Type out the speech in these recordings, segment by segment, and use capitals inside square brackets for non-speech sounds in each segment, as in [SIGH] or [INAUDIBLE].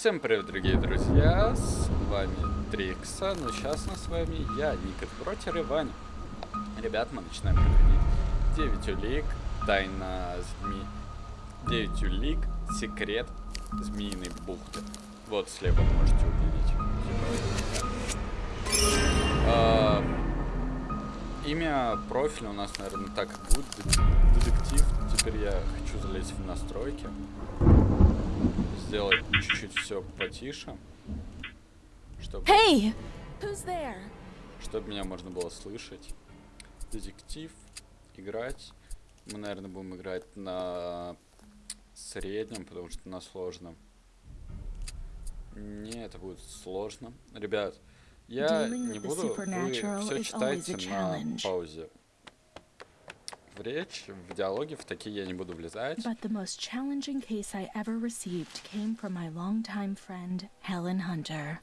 Всем привет, дорогие друзья, с вами Трикса, но сейчас на с вами я, Никит Протер и Ваня. Ребят, мы начинаем проходить 9 улик, тайна зми... 9 улик, секрет змеиной бухты. Вот слева можете увидеть. А, имя профиля у нас, наверное, так и будет, детектив. Теперь я хочу залезть в настройки сделать чуть-чуть все потише. Чтобы... Hey! Who's there? Чтобы меня можно было слышать. Детектив. Играть. Мы, наверное, будем играть на среднем, потому что на сложном. Не, это будет сложно. Ребят, я не буду... Вы все читайте на паузе в речь, в диалоги, в такие я не буду влезать. But the most challenging case I ever received came from my longtime friend, Helen Hunter.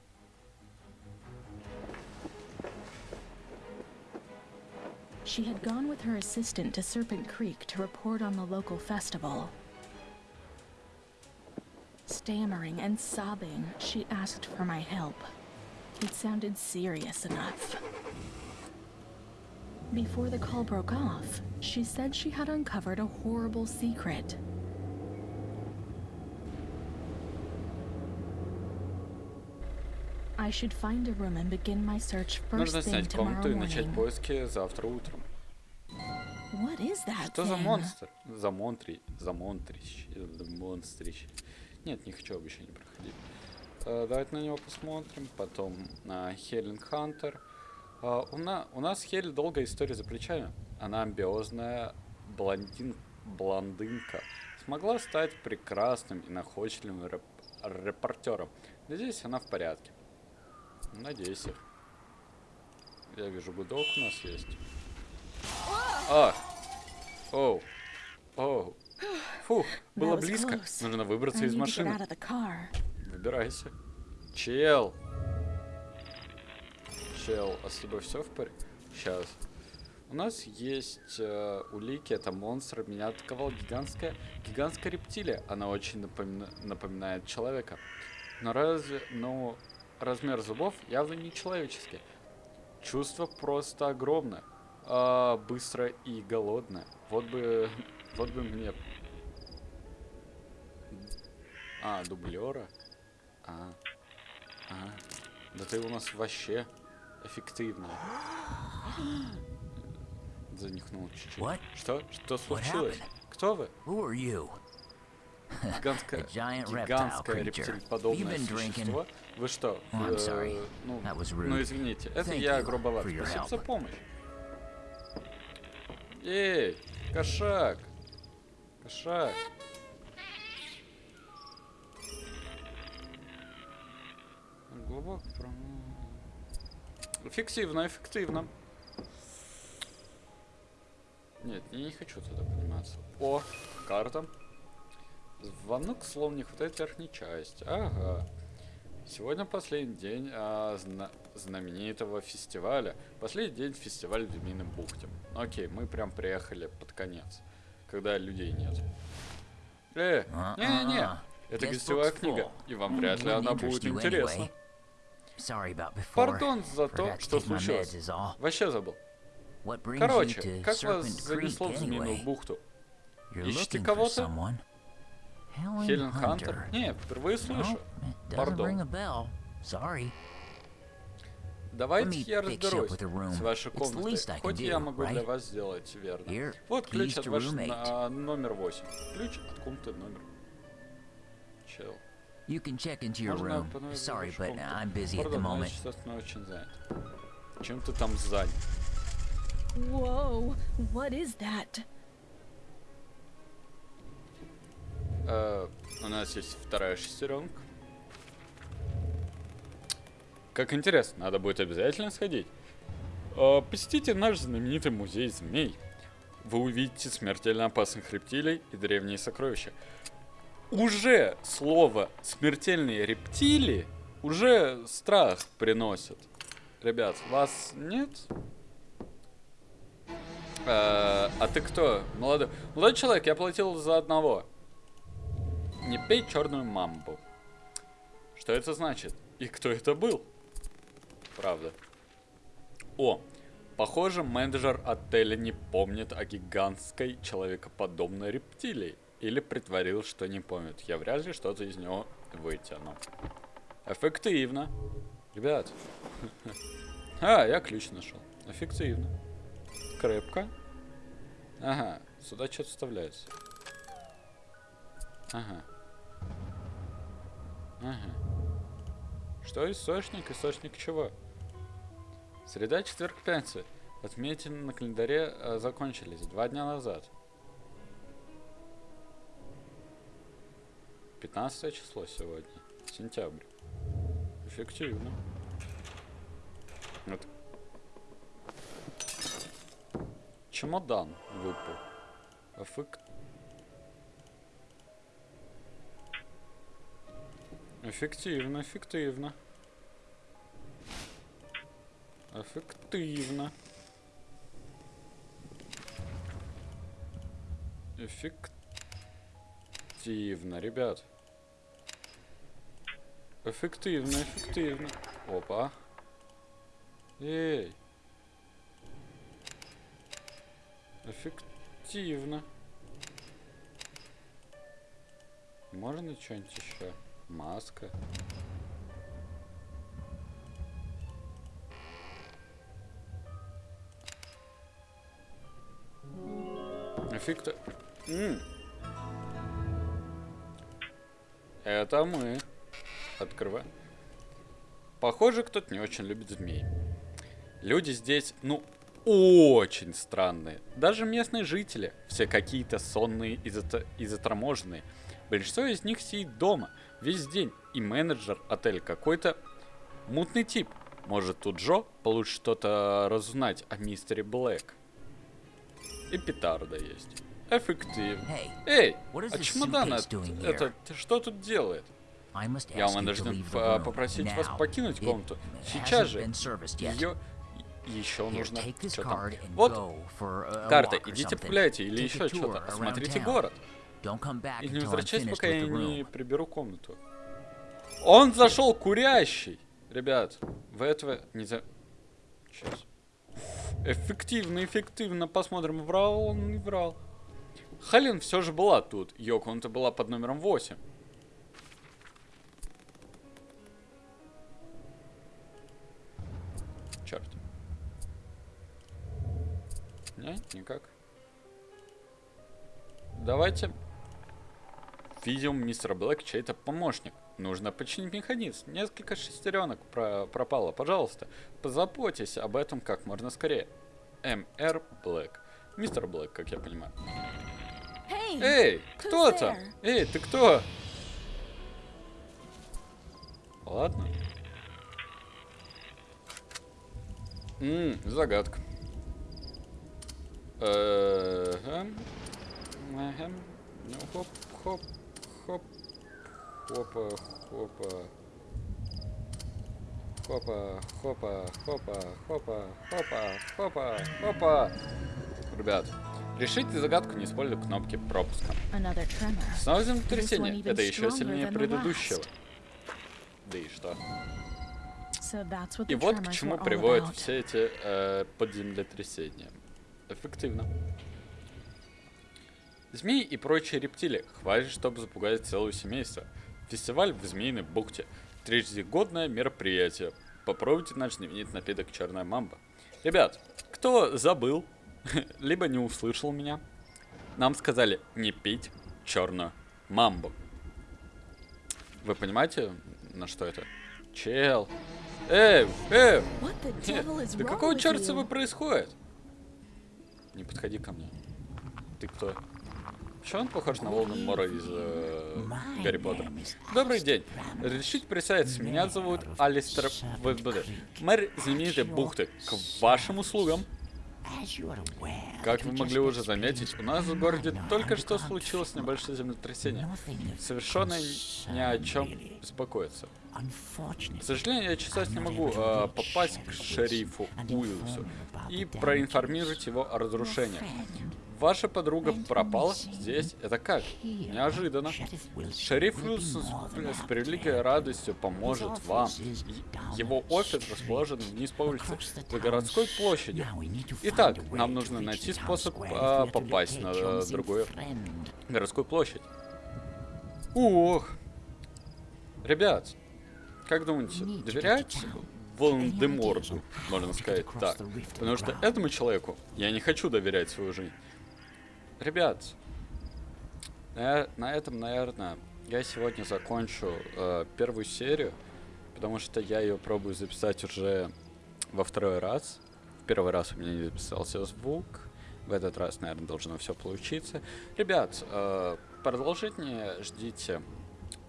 She had gone with her assistant to Serpent Creek to report on the local festival. Stammering and sobbing, she asked for my help. It sounded serious enough. Before the call broke off, she said she had uncovered a horrible secret. I should find a room and begin my search first Нужно снять комнату и начать поиски завтра утром. What is that Что за монстр? За монтри... За монтрищ. За монстрищ. Нет, не хочу обещание проходить. Э, давайте на него посмотрим. Потом на Хелен Хантер. Э, у, на... у нас Хель долгая история за плечами. Она амбиозная блондин... блондинка. Смогла стать прекрасным и находчивым реп... репортером. Надеюсь, она в порядке. Надеюсь. Я вижу, гудок у нас есть. А! Оу. Оу. Фух, было близко. Нужно выбраться из машины. Выбирайся. Чел. Чел, а с тобой все в порядке? Сейчас. У нас есть э, улики, это монстр. Меня атаковала гигантская, гигантская рептилия. Она очень напомина- напоминает человека. Но разве, но размер зубов явно не человеческий. Чувство просто огромное. А, быстро и голодное. Вот бы, [LAUGHS] вот бы мне... А, дублера? А, а, да ты у нас вообще эффективная. [GASPS] Занюхнул чуть-чуть. Что? Что случилось? Кто вы? Гигантское, гигантское [LAUGHS] drinking. существо. Вы что? Oh, э, ну, ну, извините, это я грубоват. Спасибо за помощь. Эй, кошак. Кошак. Глубоко пром- Эффективно, эффективно. Нет, я не хочу туда подниматься. О, карта. Звонок словно не хватает верхней части. Ага. Сегодня последний день а, зна- знаменитого фестиваля. Последний день фестиваля в Змеиной бухте. Окей, мы прям приехали под конец, когда людей нет. Э, не-не-не, Uh-uh. это Guest гостевая book's книга, и вам вряд ли она будет интересна. Пардон за то, что случилось. Вообще забыл. Короче, как вас занесло в Змеиную бухту? Ищете кого-то? Хелен Хантер? Не, впервые слышу. Пардон. Давайте я разберусь с вашей комнатой. Хоть я могу для вас сделать верно. Вот ключ от вашего номер 8. Ключ от комнаты номер. Чел. You can check into your Можно room. Sorry, but. I'm busy at the moment. Чем ты там занят? Whoa, what is that? Э, у нас есть вторая шестеренка. Как интересно, надо будет обязательно сходить. Э, посетите наш знаменитый музей змей. Вы увидите смертельно опасных рептилий и древние сокровища. Уже слово смертельные рептилии уже страх приносит. Ребят, вас нет? Э, а ты кто? Молодой, молодой человек, я платил за одного. Не пей черную мамбу. Что это значит? И кто это был? Правда. О, похоже, менеджер отеля не помнит о гигантской человекоподобной рептилии. Или притворил, что не помнит. Я вряд ли что-то из него вытяну. Эффективно. Ребят. [LAUGHS] А, я ключ нашел. Эффективно. Крепко. Ага, сюда что-то вставляется. Ага. Ага. Что источник? Источник чего? Среда, четверг, пятница. Отметины на календаре э, закончились два дня назад. 15 число сегодня. Сентябрь. Эффективно. Вот. Чемодан выпал. Эффект... Эффективно, эффективно. Эффективно. Эффективно, ребят. Эффективно, эффективно. Опа. Эй. Эффективно. Можно что-нибудь еще? Маска. Эффекта... М. Это мы. Открываем. Похоже, кто-то не очень любит змей. Люди здесь, ну, очень странные. Даже местные жители, все какие-то сонные и, зат... и заторможенные. Большинство из них сидит дома весь день, и менеджер отеля какой-то мутный тип. Может, тут Джо получит что-то разузнать о мистере Блэк. И петарда есть. Эффективно. Эй, а чемодан это что тут делает? Я вынужден попросить вас покинуть комнату. Сейчас же. Ее еще нужно. Что там? Вот карта. Идите погуляйте или еще что-то. Осмотрите город. И не возвращайтесь, пока я не приберу комнату. Он зашел курящий. Ребят, вы этого не за... Сейчас. Эффективно, эффективно. Посмотрим, врал он, не врал. Халин все же была тут. Ее комната была под номером 8. Черт. Не, никак. Давайте. Видим, мистер Блэк чей-то помощник. Нужно починить механизм. Несколько шестеренок про пропало. Пожалуйста, позаботьтесь об этом как можно скорее. М.Р. Блэк. Мистер Блэк, как я понимаю. Эй, кто там? Эй, ты кто? Ладно. Ммм, загадка. Ну, хоп, хоп, хоп. Хопа, хопа. Хопа, хопа, хопа, хопа, хопа, хопа, хопа. Ребят, решите загадку, не используя кнопки пропуска. Снова землетрясение. Это еще сильнее предыдущего. Да и что? И вот к чему приводят все эти э, подземлетрясения. Эффективно. Змеи и прочие рептилии. Хватит, чтобы запугать целое семейство. Фестиваль в Змеиной бухте. Трижегодное мероприятие. Попробуйте наш знаменитый напиток Черная Мамба. Ребят, кто забыл, [LAUGHS] либо не услышал меня, нам сказали не пить черную мамбу. Вы понимаете, на что это? Чел. Эй, эй, нет, да какого черта с тобой происходит? Не подходи ко мне. Ты кто? Почему он похож на Волан-Мора из э, Гарри Поттера? Добрый день. Разрешите представиться, меня зовут Алистер Вэдбуде. Мэр знаменитой бухты. К вашим услугам. Как вы могли уже заметить, у нас в городе только что случилось небольшое землетрясение. Совершенно ни о чем беспокоиться. К сожалению, я сейчас не могу э, попасть к шерифу Уилсу и проинформировать его о разрушениях. Ваша подруга пропала здесь. Это как? Неожиданно. Шериф Уилсон с, с превеликой радостью поможет вам. Его офис расположен вниз по улице, за городской площадью. Итак, нам нужно найти способ а, попасть на другую городскую площадь. Ох. Ребят, как думаете, доверяете Волан-де-Морту, можно сказать так? Потому что этому человеку я не хочу доверять свою жизнь. Ребят, на, этом, наверное, я сегодня закончу э, первую серию, потому что я ее пробую записать уже во второй раз. В первый раз у меня не записался звук, в этот раз, наверное, должно все получиться. Ребят, э, продолжение ждите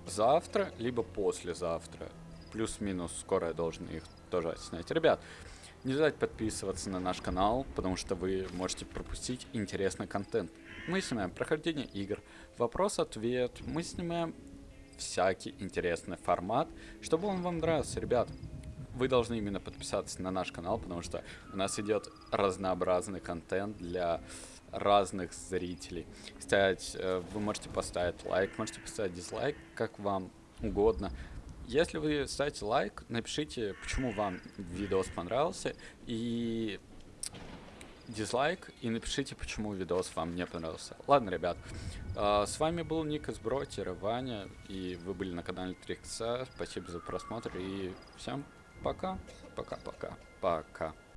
завтра, либо послезавтра. Плюс-минус, скоро я должен их тоже снять. Ребят, не забывайте подписываться на наш канал, потому что вы можете пропустить интересный контент. Мы снимаем прохождение игр, вопрос-ответ, мы снимаем всякий интересный формат, чтобы он вам нравился, ребят. Вы должны именно подписаться на наш канал, потому что у нас идет разнообразный контент для разных зрителей. Кстати, э, вы можете поставить лайк, можете поставить дизлайк, как вам угодно. Если вы ставите лайк, напишите, почему вам видос понравился, и дизлайк, и напишите, почему видос вам не понравился. Ладно, ребят, а, с вами был Ник из Бротера, Ваня, и вы были на канале 3 Спасибо за просмотр, и всем пока, пока-пока, пока.